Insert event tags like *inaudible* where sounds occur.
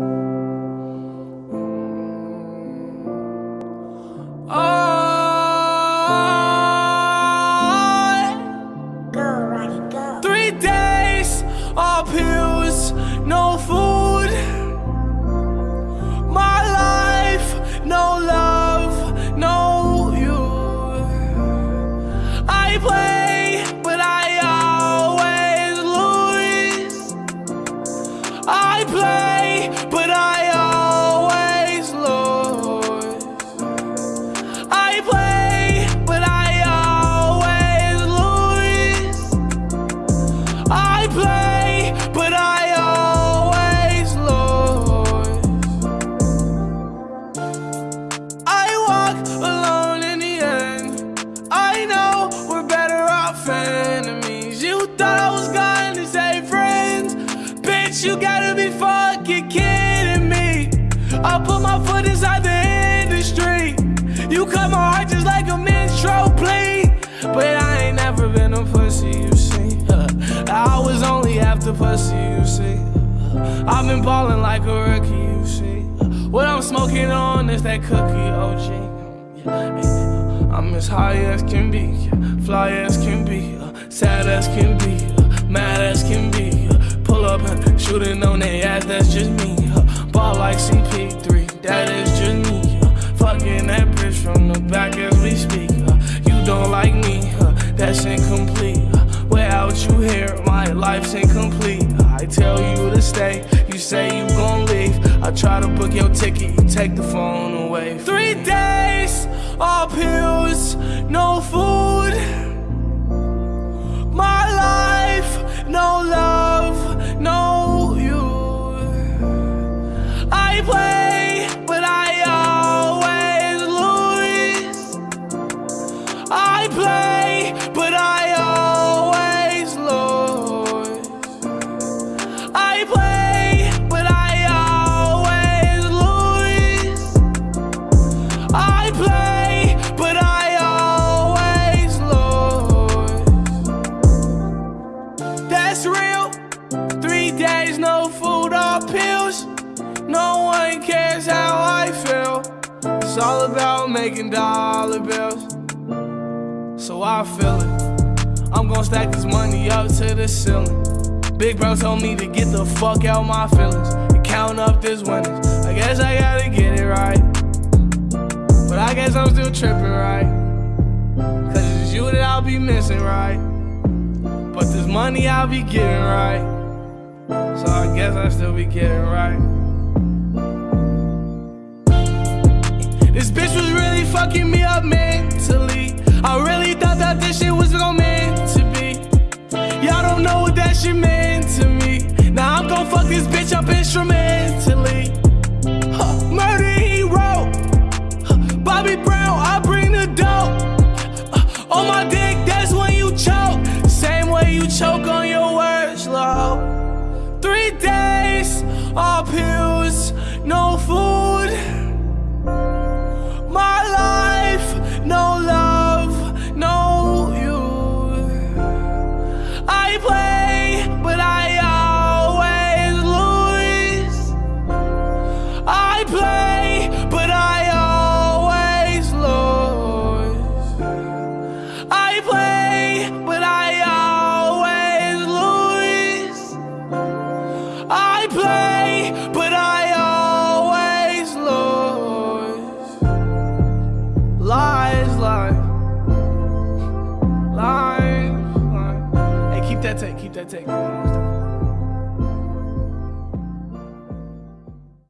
Three I put my foot inside the industry. You cut my heart just like a menstrual plea. But I ain't never been a pussy, you see. *laughs* I was only after pussy, you see. I've been balling like a rookie, you see. What I'm smoking on is that cookie OG. I'm as high as can be, fly as can be, sad as can be, mad as can be. Life's incomplete. I tell you to stay, you say you gon' leave. I try to book your ticket, you take the phone away. Three days, all pills, no food. My life, no love, no you. I play, but I always lose. I play, It's all about making dollar bills. So I feel it. I'm gonna stack this money up to the ceiling. Big bro told me to get the fuck out my feelings and count up this winnings. I guess I gotta get it right. But I guess I'm still tripping, right? Cause it's you that I'll be missing, right? But this money I'll be getting right. So I guess I still be getting right. This bitch up instrumentally. Huh, murder he wrote. Huh, Bobby Brown, I bring the dope. Uh, on my dick, that's when you choke. Same way you choke on your words, low. Three days, all pills, that take, keep that take.